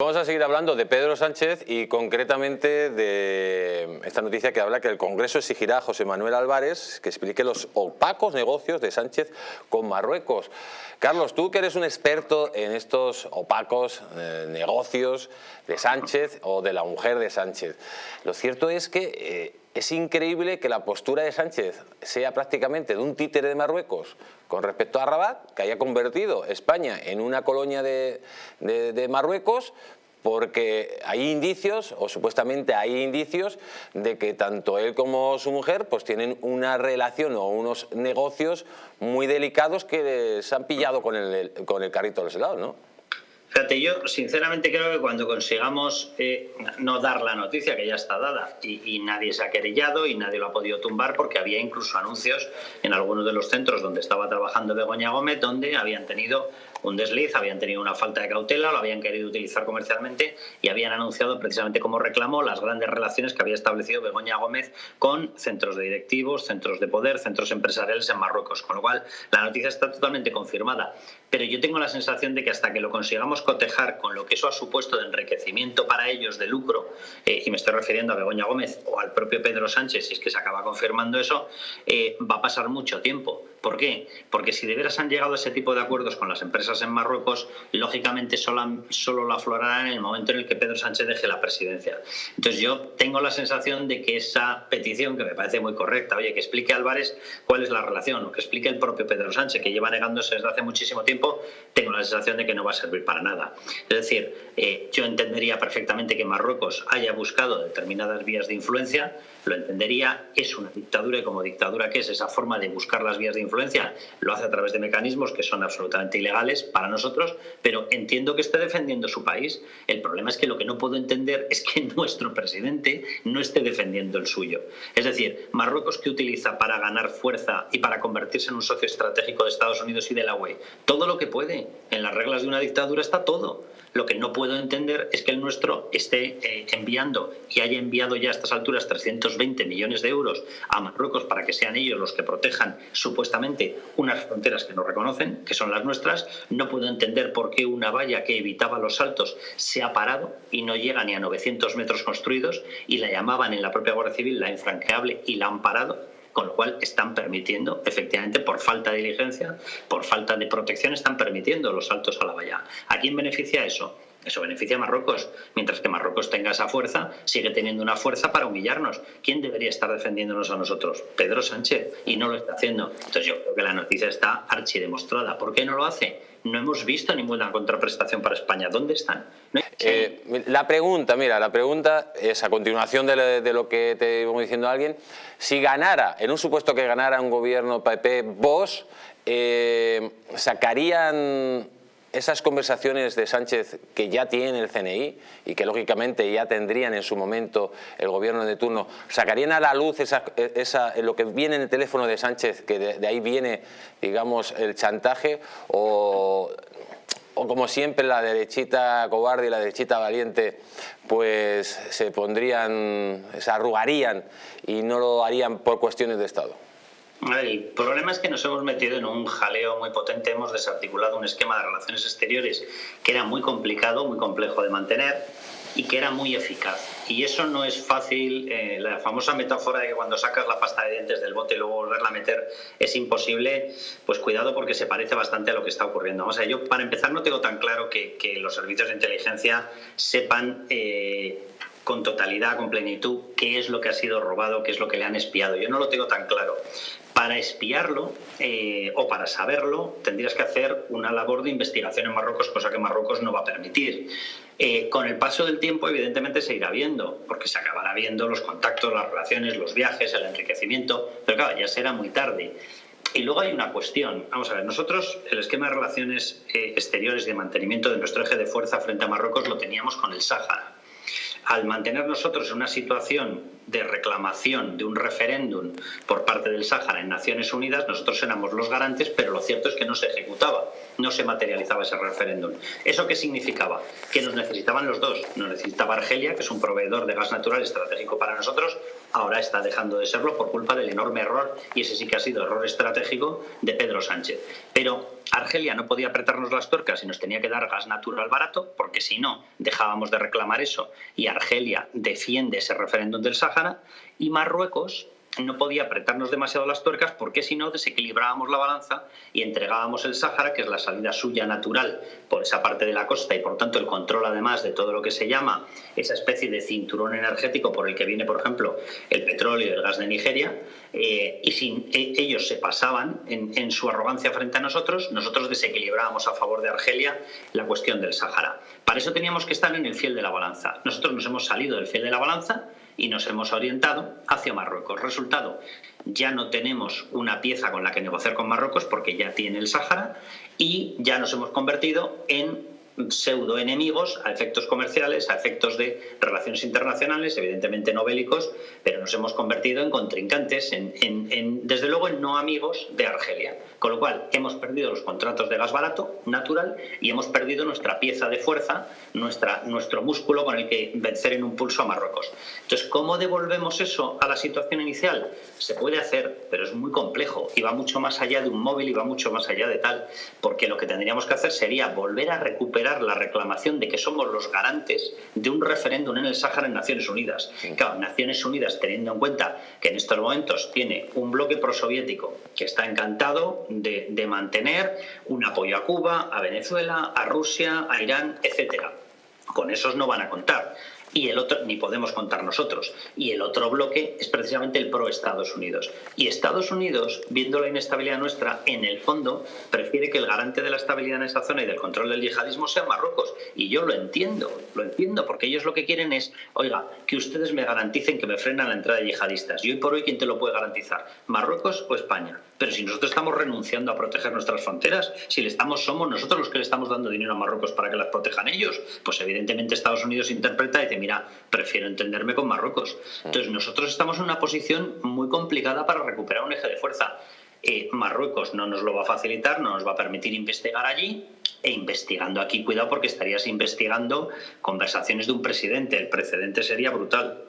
Vamos a seguir hablando de Pedro Sánchez y concretamente de esta noticia que habla que el Congreso exigirá a José Manuel Álvarez que explique los opacos negocios de Sánchez con Marruecos. Carlos, tú que eres un experto en estos opacos eh, negocios de Sánchez o de la mujer de Sánchez, lo cierto es que eh, es increíble que la postura de Sánchez sea prácticamente de un títere de Marruecos con respecto a Rabat, que haya convertido España en una colonia de, Marruecos, porque hay indicios, o supuestamente hay indicios, de que tanto él como su mujer pues tienen una relación o unos negocios muy delicados que se han pillado con el, con el carrito de los helados, ¿no? Fíjate, yo sinceramente creo que cuando consigamos eh, no dar la noticia que ya está dada y, nadie se ha querellado y nadie lo ha podido tumbar porque había incluso anuncios en algunos de los centros donde estaba trabajando Begoña Gómez donde habían tenido un desliz, habían tenido una falta de cautela, lo habían querido utilizar comercialmente y habían anunciado precisamente como reclamo las grandes relaciones que había establecido Begoña Gómez con centros de directivos, centros de poder, centros empresariales en Marruecos. Con lo cual, la noticia está totalmente confirmada. Pero yo tengo la sensación de que hasta que lo consigamos cotejar con lo que eso ha supuesto de enriquecimiento para ellos, de lucro, eh, y me estoy refiriendo a Begoña Gómez o al propio Pedro Sánchez, si es que se acaba confirmando eso, eh, va a pasar mucho tiempo. ¿Por qué? Porque si de veras han llegado a ese tipo de acuerdos con las empresas en Marruecos, lógicamente solo, solo lo aflorarán en el momento en el que Pedro Sánchez deje la presidencia. Entonces yo tengo la sensación de que esa petición, que me parece muy correcta, oye, que explique Álvarez cuál es la relación, o que explique el propio Pedro Sánchez, que lleva negándose desde hace muchísimo tiempo, tengo la sensación de que no va a servir para nada. Es decir, eh, yo entendería perfectamente que Marruecos haya buscado determinadas vías de influencia, lo entendería, es una dictadura y como dictadura que es esa forma de buscar las vías de influencia, lo hace a través de mecanismos que son absolutamente ilegales para nosotros, pero entiendo que esté defendiendo su país. El problema es que lo que no puedo entender es que nuestro presidente no esté defendiendo el suyo. Es decir, Marruecos que utiliza para ganar fuerza y para convertirse en un socio estratégico de Estados Unidos y de la UE, todo lo que puede. En las reglas de una dictadura está todo. Lo que no puedo entender es que el nuestro esté eh, enviando y haya enviado ya a estas alturas 320 millones de euros a Marruecos para que sean ellos los que protejan supuestamente unas fronteras que no reconocen, que son las nuestras. No puedo entender por qué una valla que evitaba los saltos se ha parado y no llega ni a 900 metros construidos y la llamaban en la propia Guardia Civil la infranqueable y la han parado con lo cual están permitiendo, efectivamente, por falta de diligencia, por falta de protección, están permitiendo los saltos a la valla. ¿A quién beneficia eso? Eso beneficia a Marruecos. Mientras que Marruecos tenga esa fuerza, sigue teniendo una fuerza para humillarnos. ¿Quién debería estar defendiéndonos a nosotros? Pedro Sánchez. Y no lo está haciendo. Entonces yo creo que la noticia está archidemostrada. ¿Por qué no lo hace? No hemos visto ninguna contraprestación para España. ¿Dónde están? Eh, la pregunta, mira, la pregunta es a continuación de, lo que te iba diciendo alguien. Si ganara, en un supuesto que ganara un gobierno PP, vos, eh, ¿sacarían esas conversaciones de Sánchez que ya tiene el CNI y que lógicamente ya tendrían en su momento el gobierno de turno, ¿sacarían a la luz esa, esa, lo que viene en el teléfono de Sánchez, que de, ahí viene, digamos, el chantaje? O, o como siempre la derechita cobarde y la derechita valiente pues se pondrían, se arrugarían y no lo harían por cuestiones de Estado? El problema es que nos hemos metido en un jaleo muy potente, hemos desarticulado un esquema de relaciones exteriores que era muy complicado, muy complejo de mantener y que era muy eficaz. Y eso no es fácil, eh, la famosa metáfora de que cuando sacas la pasta de dientes del bote y luego volverla a meter es imposible, pues cuidado porque se parece bastante a lo que está ocurriendo. O sea, yo para empezar no tengo tan claro que, los servicios de inteligencia sepan... Eh, con totalidad, con plenitud, qué es lo que ha sido robado, qué es lo que le han espiado. Yo no lo tengo tan claro. Para espiarlo eh, o para saberlo tendrías que hacer una labor de investigación en Marruecos, cosa que Marruecos no va a permitir. Eh, con el paso del tiempo, evidentemente, se irá viendo, porque se acabará viendo los contactos, las relaciones, los viajes, el enriquecimiento, pero claro, ya será muy tarde. Y luego hay una cuestión. Vamos a ver, nosotros el esquema de relaciones eh, exteriores de mantenimiento de nuestro eje de fuerza frente a Marruecos lo teníamos con el Sáhara al mantener nosotros una situación de reclamación de un referéndum por parte del Sáhara en Naciones Unidas, nosotros éramos los garantes, pero lo cierto es que no se ejecutaba, no se materializaba ese referéndum. ¿Eso qué significaba? Que nos necesitaban los dos. Nos necesitaba Argelia, que es un proveedor de gas natural estratégico para nosotros, ahora está dejando de serlo por culpa del enorme error, y ese sí que ha sido error estratégico, de Pedro Sánchez. Pero Argelia no podía apretarnos las tuercas y nos tenía que dar gas natural barato, porque si no, dejábamos de reclamar eso y Argelia defiende ese referéndum del Sáhara, y Marruecos no podía apretarnos demasiado las tuercas porque si no desequilibrábamos la balanza y entregábamos el Sáhara, que es la salida suya natural por esa parte de la costa y por tanto el control además de todo lo que se llama esa especie de cinturón energético por el que viene, por ejemplo, el petróleo y el gas de Nigeria, eh, y si ellos se pasaban en, en su arrogancia frente a nosotros, nosotros desequilibrábamos a favor de Argelia la cuestión del Sáhara. Para eso teníamos que estar en el fiel de la balanza. Nosotros nos hemos salido del fiel de la balanza y nos hemos orientado hacia Marruecos. Resultado, ya no tenemos una pieza con la que negociar con Marruecos porque ya tiene el Sáhara y ya nos hemos convertido en pseudo enemigos a efectos comerciales, a efectos de relaciones internacionales, evidentemente no bélicos, pero nos hemos convertido en contrincantes, en, desde luego en no amigos de Argelia. Con lo cual hemos perdido los contratos de gas barato, natural, y hemos perdido nuestra pieza de fuerza, nuestra, nuestro músculo con el que vencer en un pulso a Marruecos. Entonces, ¿cómo devolvemos eso a la situación inicial? Se puede hacer, pero es muy complejo y va mucho más allá de un móvil y va mucho más allá de tal, porque lo que tendríamos que hacer sería volver a recuperar la reclamación de que somos los garantes de un referéndum en el Sáhara en Naciones Unidas. Claro, Naciones Unidas, teniendo en cuenta que en estos momentos tiene un bloque prosoviético que está encantado de, de mantener un apoyo a Cuba, a Venezuela, a Rusia, a Irán, etcétera. Con esos no van a contar y el otro, ni podemos contar nosotros. Y el otro bloque es precisamente el pro Estados Unidos. Y Estados Unidos, viendo la inestabilidad nuestra, en el fondo prefiere que el garante de la estabilidad en esa zona y del control del yihadismo sea Marruecos. Y yo lo entiendo, lo entiendo, porque ellos lo que quieren es, oiga, que ustedes me garanticen que me frenan la entrada de yihadistas. Y hoy por hoy, ¿quién te lo puede garantizar? ¿Marruecos o España? Pero si nosotros estamos renunciando a proteger nuestras fronteras, si le estamos, somos nosotros los que le estamos dando dinero a Marruecos para que las protejan ellos, pues evidentemente Estados Unidos interpreta y dice, mira, prefiero entenderme con Marruecos. Entonces nosotros estamos en una posición muy complicada para recuperar un eje de fuerza. Eh, Marruecos no nos lo va a facilitar, no nos va a permitir investigar allí e investigando aquí, cuidado porque estarías investigando conversaciones de un presidente, el precedente sería brutal.